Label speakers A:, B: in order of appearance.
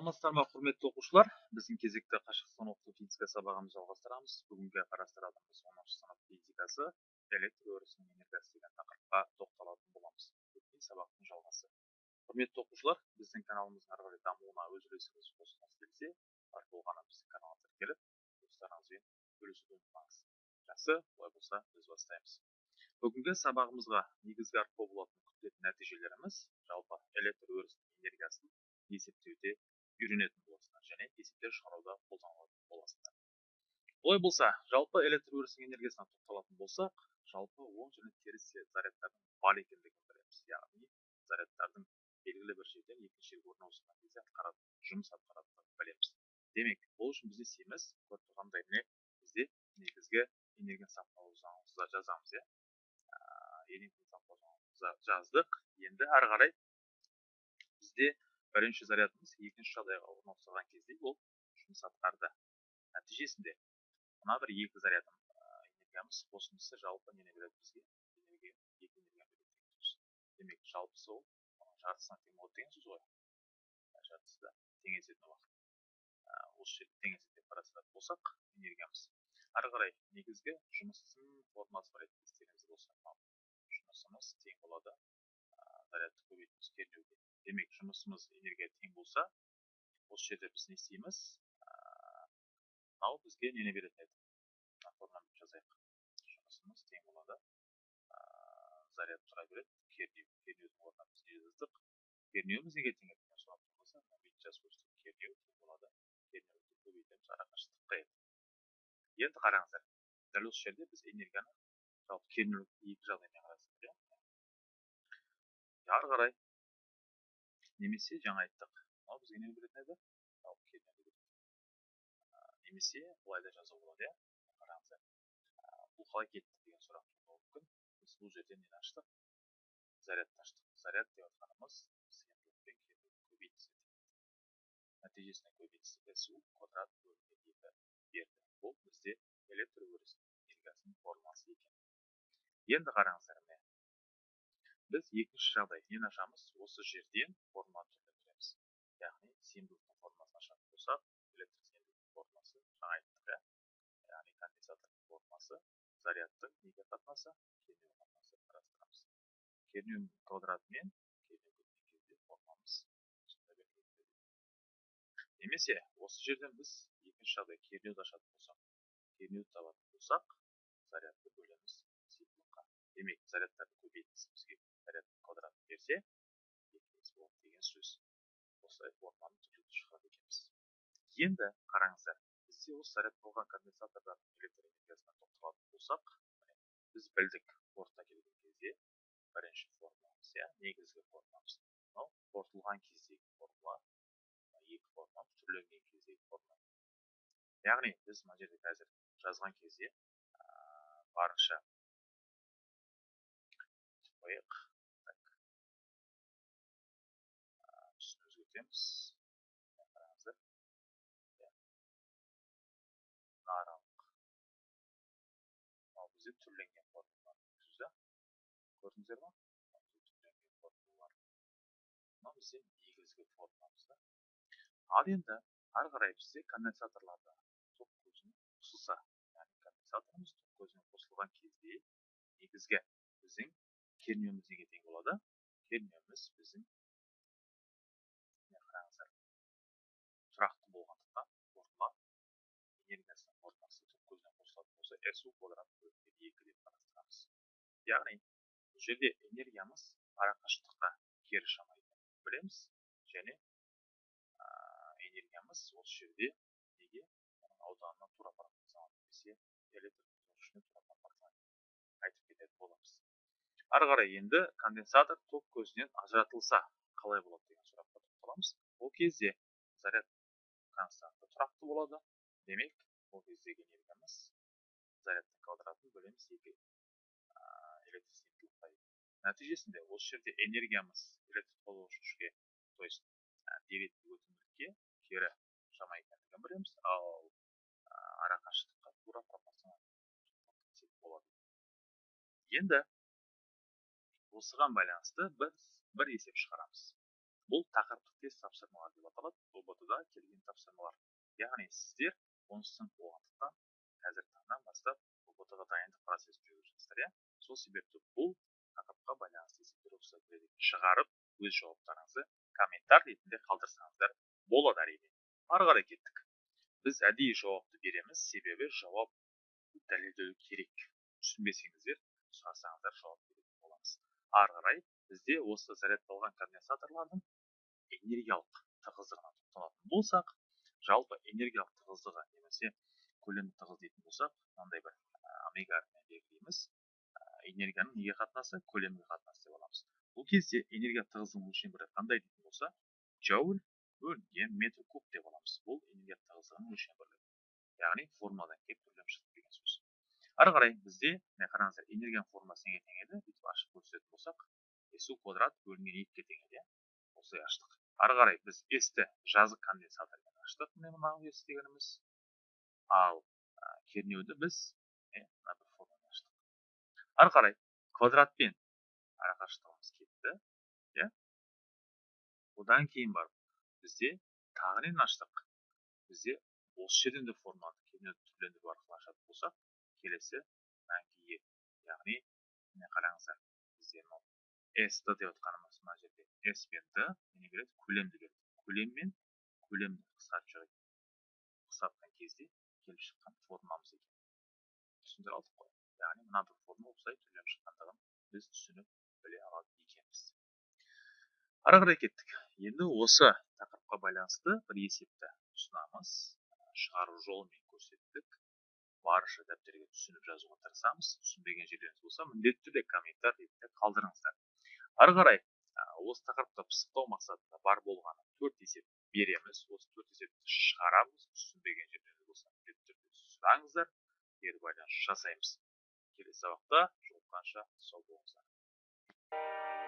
A: саламатсыздар ма құрметті оқушылар? Біздің кезекті қашықтан оқыту физика сабағымызды жалғастырамыз. Бүгінгі қарастыратынымыз оныншы сынып физикасы электр өрісінің энергиясы деген тақырыпқа тоқталатын боламыз. Өткен сабақтың жалғасы. Құрметті оқушылар біздің каналымыздың ары қарай дамуына өз үлесіңізді қосқыңыз келсе артық болғаны біздің каналға тіркеліп достарыңызбен бөлісуді ұмытпаңыз. Жақсы олай болса біз бастаймыз. Бүгінгі сабағымызға негізгі арқау болатын күтілетін нәтижелеріміз жалпы электр өрісінің энергиясын есептеуде үйренетін боласыңдар және есептер шығаруда қолданылатын боласыңдар. Олай болса жалпы электр өрісінің энергиясына тоқталатын болсақ жалпы оң және теріс зарядтардың бар екендігін білеміз. Яғни зарядтардың белгілі бір жерден екінші жерге орналасқан кезде атқаратын жұмыс атқаратынын білеміз. Демек ол үшін біз не істейміз көріп тұрғандай міне бізде негізгі энергия сақталу заңымызда жазамыз иә. Жаздық. Енді ары қарай бізде бірінші зарядымыз екінші жағдайға орналастырған кезде ол жұмыс атқарды нәтижесінде мына бір екі зарядым энергиямыз қосындысы жалпы нені береді бізге? Энергия екі энергия береді демек жалпысы ол жартысына тең болады деген сөз ғой. Жартысы тең есетін уақыт. Осы жерде тең есептеп қарастыратын болсақ энергиямыз ары қарай негізгі жұмыстың формасы бар еді естеріңізде болса. Жұмысымыз тең болады зарядты көбейтеміз кернеуге демек жұмысымыз энергия тең болса осы жерде біз не істейміз мынау бізге нені беретін еді мына форманы жазайық жұмысымыз тең болады заряд тұра береді кернеу кернеудің орнына біз не жаздық кернеуіміз неге тең туындаса бүйтіп жазып көрсетейік кернеу тең болады кернеуді көбейтеміз арақашықтыққа енді қараңыздар дәл осы жерде біз энергияны жалпы кернеу екі жағдаймен қарастырдық иә ары қарай немесе жаңа айттық. Мынау бізге не беретін еді? Немесе былай да жазуға болады иә? Қараңыздар. Бұл қалай кетті деген сұрақ тууы мүмкін. Біз бұл жерден нені аштық? Зарядты аштық. Заряд деп жатқанымыз нәтижесінде көбейтісі су квадрат бөлінген екі берді. Бұл бізде электр өрісінің энергиясының формуласы екен. Енді қараңыздар міне біз екінші жағдай нені ашамыз осы жерден формуланы түрлендіреміз яғни сыйымдылықтың формуласын ашатын болсақ электр сыйымдылықтың формуласы жаңа айттық иә яғни конденсатордың формуласы зарядтың неге қатынасы? Кернеу қатынасы қарастырамыз. Кернеу квадратымен немесе осы жерден біз екінші жағдай кернеуді ашатын болсақ кернеуді табатын болсақ зарядты бөлеміз. Сыйымдылыққа демек зарядтарды көбейтіңіз бізге заряд квадрат берсе екіміз болады деген сөз осылай форманы түрлетіп шығарады екенбіз енді қараңыздар бізде осы зарядталған конденсатордан электр энергиясына тоқталатын болсақ біз білдік портқа келген кезде бірінші формуламыз иә негізгі формуламыз мынау қорытылған кездегі формула екі формуламыз түрленген кездегі формула яғни біз мына жерде қазір жазған кезде барынша қояйық өтеміз қараңыздар аралық мынау бізде түрленген формулалар сөзі көрдіңіздер ма түрленген формулалар мынау бізде негізгі формуламыз да? Ал енді ары қарай бізде конденсаторларда ток көзіне қосылса яғни конденсаторымыз ток көзіне қосылған кезде негізгі біздің кернеуіміз неге тең болады кернеуіміз біздің тұрақты болғандықтан формула энергиясының формуласы түп көзіне қосылатын болса су квадрат бөлінген екі деп қарастырамыз яғни бұл жерде энергиямыз арақашықтыққа кері шама білеміз және энергиямыз осы жерде неге ауданына тура пропорционал немесе электр тура айтып кететін боламыз ары қарай енді конденсатор ток көзінен ажыратылса қалай болады деген сұраққа тоқталамыз. Ол кезде заряд константа тұрақты болады. Демек ол кездегі энергиямыз зарядтың квадратын бөлеміз екі электр нәтижесінде осы жерде энергиямыз электр қозғаушы то есть деректі өтімділікке кері шама екендігін білеміз. Ал арақашықтыққа тура пропорционал болады. Енді осыған байланысты біз бір есеп шығарамыз. Бұл тақырыптық тест тапсырмалар деп аталады. Ұбт да келген тапсырмалар. Яғни сіздер оныншы сынып болғандықтан қазіргі таңнан бастап ұбт ға дайындық процесін жүргізіп иә? Сол себепті бұл тақырыпқа байланысты есептер рұқсат шығарып өз жауаптарыңызды комментарий ретінде қалдырсаңыздар болады әрине. Ары қарай кеттік. Біз әдейі жауапты береміз себебі жауап дәлелдеу керек. Түсінбесеңіздер сұрасаңыздар жауап боламыз ары қарай бізде осы зарядталған конденсаторлардың энергиялық тығыздығына тоқталатын болсақ жалпы энергиялық тығыздығы немесе көлемді тығыз дейтін болсақ мынандай бір омега белгілейміз. Энергияның неге қатынасы? Көлемге қатынасы деп аламыз. Бұл кезде энергия тығыздығының өлшем қандай дейтін болса джоуль бөлінген метр куб деп аламыз. Бұл энергия тығыздығының өлшем бірлігі яғни формуладан келіп ары қарай бізде міне қараңыздар энергияның формуласы неге тең еді бүйтіп ашып көрсететін болсақ су квадрат бөлінген екіге тең еді иә осылай аштық. Ары қарай біз s ті жазық конденсатормен аштық міне мынау s дегеніміз. Ал кернеуді біз мына бір формамен аштық. Ары қарай квадратпен арақашықтығымыз кетті иә. Одан кейін барып бізде тағы нені аштық? Бізде осы жерден де форманы кернеуді түрлендіру арқылы ашатын болсақ келесі мәнге ие яғни міне қараңыздар бізде мынау s д деп отқанымыз мына жерде s пен д не береді көлемді береді көлем мен көлемді қысқартып қысқартқан кезде келіп шыққан формамыз екен. Түсіндіре алдық қой. Яғни мына бір форма осылай түрленіп шыққандығын біз түсініп біле алады екенбіз. Ары қарай кеттік. Енді осы тақырыпқа байланысты бір есепті ұсынамыз. Шығару жолымен көрсеттік. Барынша дәптерге түсініп жазуға тырысамыз. Түсінбеген жерлеріңіз болса міндетті түрде комментарий қалдырыңыздар. Ары қарай осы тақырыпты пысықтау мақсатында бар болғаны төрт есеп береміз. Осы төрт есепті шығарамыз. Түсінбеген жерлеріңіз болса міндетті түрде сұраңыздар кері байланыс жасаймыз. Келесі сабақта жолыққанша сау болыңыздар.